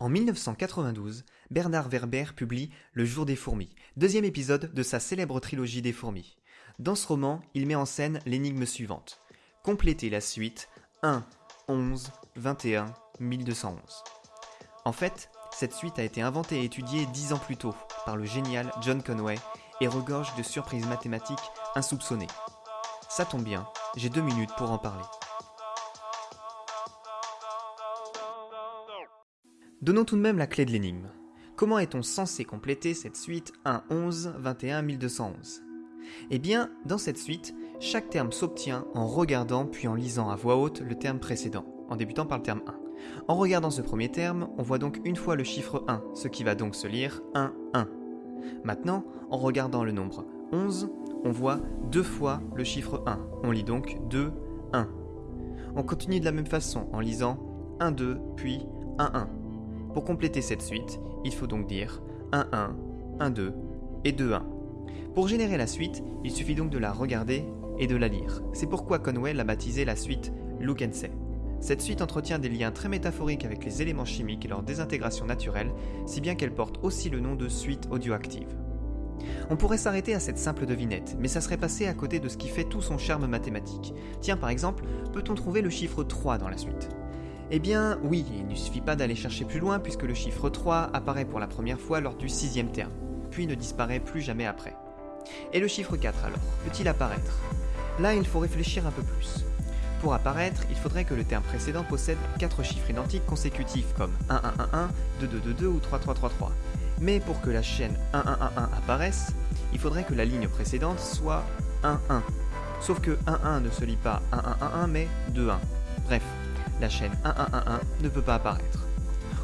En 1992, Bernard Werber publie Le jour des fourmis, deuxième épisode de sa célèbre trilogie des fourmis. Dans ce roman, il met en scène l'énigme suivante. Complétez la suite 1, 11, 21, 1211. En fait, cette suite a été inventée et étudiée dix ans plus tôt par le génial John Conway et regorge de surprises mathématiques insoupçonnées. Ça tombe bien, j'ai deux minutes pour en parler. Donnons tout de même la clé de l'énigme. Comment est-on censé compléter cette suite 1, 11, 21, 1211 Eh bien, dans cette suite, chaque terme s'obtient en regardant puis en lisant à voix haute le terme précédent, en débutant par le terme 1. En regardant ce premier terme, on voit donc une fois le chiffre 1, ce qui va donc se lire 1, 1. Maintenant, en regardant le nombre 11, on voit deux fois le chiffre 1. On lit donc 2, 1. On continue de la même façon en lisant 1, 2, puis 1, 1. Pour compléter cette suite, il faut donc dire 1, 1, 1, 2 et 2, 1. Pour générer la suite, il suffit donc de la regarder et de la lire. C'est pourquoi Conway l'a baptisé la suite Look and Say. Cette suite entretient des liens très métaphoriques avec les éléments chimiques et leur désintégration naturelle, si bien qu'elle porte aussi le nom de suite audioactive. On pourrait s'arrêter à cette simple devinette, mais ça serait passé à côté de ce qui fait tout son charme mathématique. Tiens, par exemple, peut-on trouver le chiffre 3 dans la suite? Eh bien, oui, il ne suffit pas d'aller chercher plus loin puisque le chiffre 3 apparaît pour la première fois lors du sixième terme, puis ne disparaît plus jamais après. Et le chiffre 4 alors, peut-il apparaître? Là, il faut réfléchir un peu plus. Pour apparaître, il faudrait que le terme précédent possède 4 chiffres identiques consécutifs comme 1 1 1 1, 2 2 2 2 ou 3 3 3 3. Mais pour que la chaîne 1 1 1 1 apparaisse, il faudrait que la ligne précédente soit 1 1. Sauf que 1 1 ne se lit pas 1 1 1 1 mais 2 1. Bref, la chaîne 1 1 1 1 ne peut pas apparaître.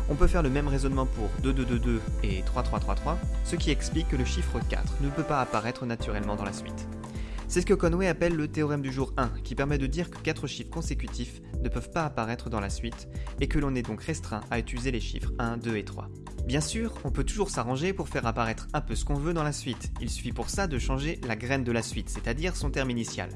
On peut faire le même raisonnement pour 2 2 2 2 et 3 3 3 3, ce qui explique que le chiffre 4 ne peut pas apparaître naturellement dans la suite. C'est ce que Conway appelle le théorème du jour 1, qui permet de dire que 4 chiffres consécutifs ne peuvent pas apparaître dans la suite, et que l'on est donc restreint à utiliser les chiffres 1, 2 et 3. Bien sûr, on peut toujours s'arranger pour faire apparaître un peu ce qu'on veut dans la suite. Il suffit pour ça de changer la graine de la suite, c'est-à-dire son terme initial.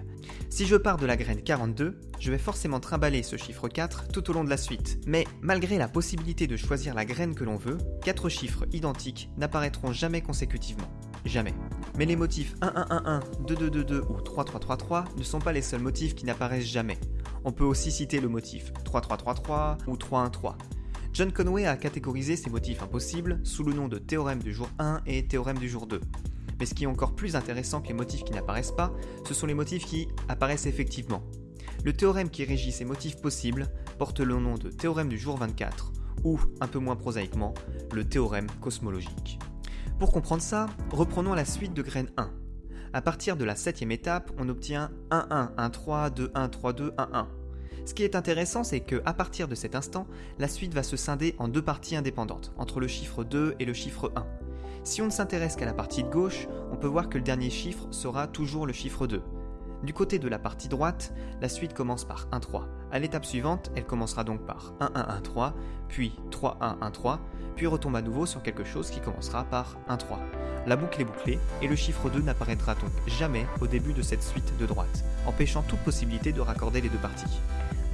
Si je pars de la graine 42, je vais forcément trimballer ce chiffre 4 tout au long de la suite. Mais malgré la possibilité de choisir la graine que l'on veut, 4 chiffres identiques n'apparaîtront jamais consécutivement. Jamais. Mais les motifs 1 1 1 1, 2 2 2 2 ou 3 3 3 3 ne sont pas les seuls motifs qui n'apparaissent jamais. On peut aussi citer le motif 3 3 3 3 ou 3 1 3. John Conway a catégorisé ces motifs impossibles sous le nom de théorème du jour 1 et théorème du jour 2. Mais ce qui est encore plus intéressant que les motifs qui n'apparaissent pas, ce sont les motifs qui apparaissent effectivement. Le théorème qui régit ces motifs possibles porte le nom de théorème du jour 24, ou, un peu moins prosaïquement, le théorème cosmologique. Pour comprendre ça, reprenons la suite de graine 1. À partir de la septième étape, on obtient 1 1, 1 3, 2 1, 3 2, 1 1. Ce qui est intéressant, c'est que à partir de cet instant, la suite va se scinder en deux parties indépendantes, entre le chiffre 2 et le chiffre 1. Si on ne s'intéresse qu'à la partie de gauche, on peut voir que le dernier chiffre sera toujours le chiffre 2. Du côté de la partie droite, la suite commence par 1 3. À l'étape suivante, elle commencera donc par 1 1 1 3, puis 3 1 1 3, puis retombe à nouveau sur quelque chose qui commencera par 1 3. La boucle est bouclée et le chiffre 2 n'apparaîtra donc jamais au début de cette suite de droite, empêchant toute possibilité de raccorder les deux parties.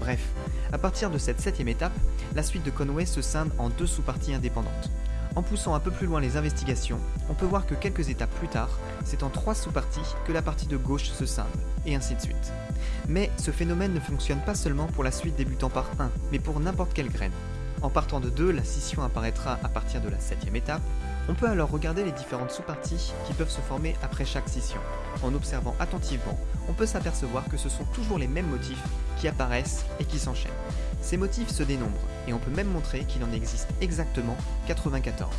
Bref, à partir de cette septième étape, la suite de Conway se scinde en deux sous-parties indépendantes. En poussant un peu plus loin les investigations, on peut voir que quelques étapes plus tard, c'est en trois sous-parties que la partie de gauche se scinde, et ainsi de suite. Mais ce phénomène ne fonctionne pas seulement pour la suite débutant par 1, mais pour n'importe quelle graine. En partant de 2, la scission apparaîtra à partir de la septième étape, on peut alors regarder les différentes sous-parties qui peuvent se former après chaque scission. En observant attentivement, on peut s'apercevoir que ce sont toujours les mêmes motifs qui apparaissent et qui s'enchaînent. Ces motifs se dénombrent, et on peut même montrer qu'il en existe exactement 94.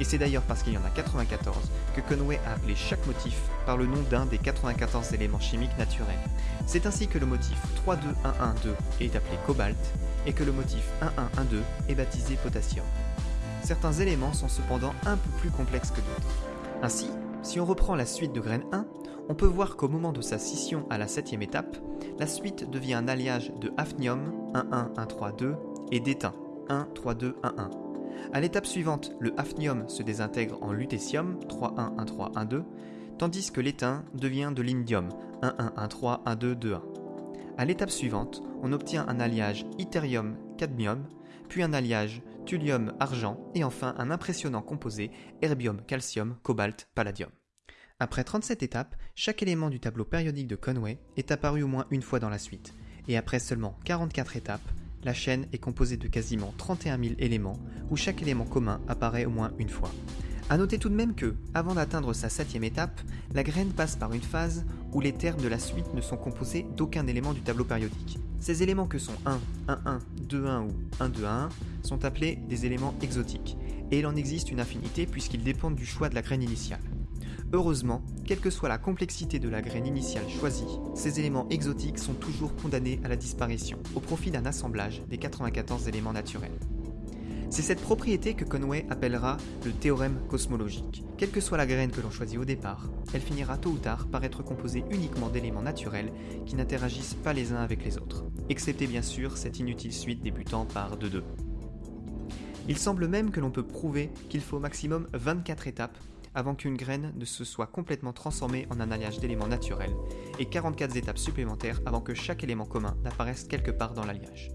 Et c'est d'ailleurs parce qu'il y en a 94 que Conway a appelé chaque motif par le nom d'un des 94 éléments chimiques naturels. C'est ainsi que le motif 32112 est appelé cobalt et que le motif 1112 est baptisé potassium. Certains éléments sont cependant un peu plus complexes que d'autres. Ainsi, si on reprend la suite de graine 1, on peut voir qu'au moment de sa scission à la septième étape, la suite devient un alliage de hafnium 11132 et d'étain 13211. À l'étape suivante, le hafnium se désintègre en lutécium 311312, tandis que l'étain devient de l'indium 11131221. À l'étape suivante, on obtient un alliage ytterium-cadmium, puis un alliage thulium, argent et enfin un impressionnant composé herbium, calcium, cobalt, palladium. Après 37 étapes, chaque élément du tableau périodique de Conway est apparu au moins une fois dans la suite, et après seulement 44 étapes, la chaîne est composée de quasiment 31 000 éléments où chaque élément commun apparaît au moins une fois. A noter tout de même que, avant d'atteindre sa septième étape, la graine passe par une phase où les termes de la suite ne sont composés d'aucun élément du tableau périodique. Ces éléments que sont 1, 1, 1, 2, 1 ou 1, 2, 1 sont appelés des éléments exotiques, et il en existe une infinité puisqu'ils dépendent du choix de la graine initiale. Heureusement, quelle que soit la complexité de la graine initiale choisie, ces éléments exotiques sont toujours condamnés à la disparition, au profit d'un assemblage des 94 éléments naturels. C'est cette propriété que Conway appellera le théorème cosmologique. Quelle que soit la graine que l'on choisit au départ, elle finira tôt ou tard par être composée uniquement d'éléments naturels qui n'interagissent pas les uns avec les autres, excepté bien sûr cette inutile suite débutant par 2-2. Il semble même que l'on peut prouver qu'il faut au maximum 24 étapes avant qu'une graine ne se soit complètement transformée en un alliage d'éléments naturels, et 44 étapes supplémentaires avant que chaque élément commun n'apparaisse quelque part dans l'alliage.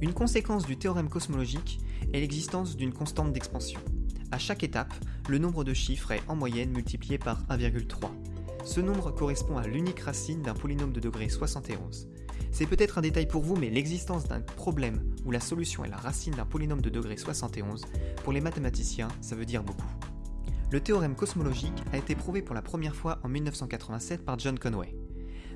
Une conséquence du théorème cosmologique est l'existence d'une constante d'expansion. À chaque étape, le nombre de chiffres est en moyenne multiplié par 1,3. Ce nombre correspond à l'unique racine d'un polynôme de degré 71. C'est peut-être un détail pour vous, mais l'existence d'un problème où la solution est la racine d'un polynôme de degré 71, pour les mathématiciens, ça veut dire beaucoup. Le théorème cosmologique a été prouvé pour la première fois en 1987 par John Conway.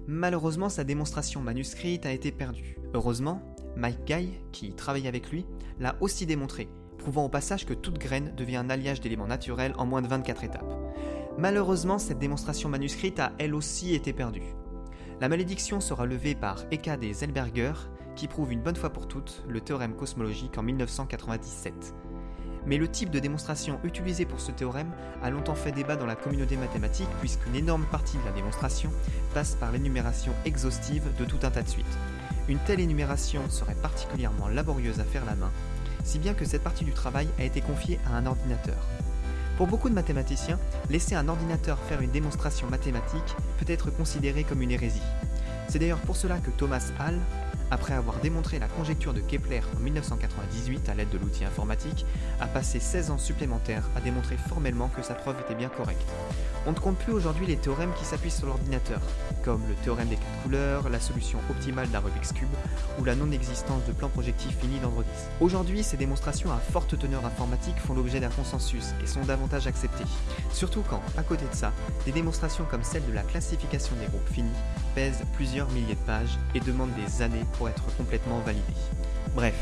Malheureusement, sa démonstration manuscrite a été perdue. Heureusement, Mike Guy, qui travaille avec lui, l'a aussi démontré, prouvant au passage que toute graine devient un alliage d'éléments naturels en moins de 24 étapes. Malheureusement, cette démonstration manuscrite a elle aussi été perdue. La malédiction sera levée par Eka des Zellberger, qui prouve une bonne fois pour toutes le théorème cosmologique en 1997 mais le type de démonstration utilisé pour ce théorème a longtemps fait débat dans la communauté mathématique puisqu'une énorme partie de la démonstration passe par l'énumération exhaustive de tout un tas de suites. Une telle énumération serait particulièrement laborieuse à faire la main, si bien que cette partie du travail a été confiée à un ordinateur. Pour beaucoup de mathématiciens, laisser un ordinateur faire une démonstration mathématique peut être considéré comme une hérésie. C'est d'ailleurs pour cela que Thomas Hall après avoir démontré la conjecture de Kepler en 1998 à l'aide de l'outil informatique, a passé 16 ans supplémentaires à démontrer formellement que sa preuve était bien correcte. On ne compte plus aujourd'hui les théorèmes qui s'appuient sur l'ordinateur, comme le théorème des quatre couleurs, la solution optimale d'un Rubik's Cube ou la non-existence de plan projectif fini d'Android Aujourd'hui, ces démonstrations à forte teneur informatique font l'objet d'un consensus et sont davantage acceptées. Surtout quand, à côté de ça, des démonstrations comme celle de la classification des groupes finis pèsent plusieurs milliers de pages et demandent des années pour être complètement validées. Bref,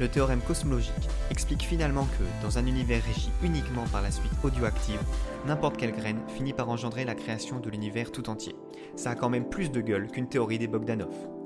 le théorème cosmologique explique finalement que, dans un univers régi uniquement par la suite audioactive, n'importe quelle graine finit par engendrer la création de l'univers tout entier. Ça a quand même plus de gueule qu'une théorie des Bogdanov.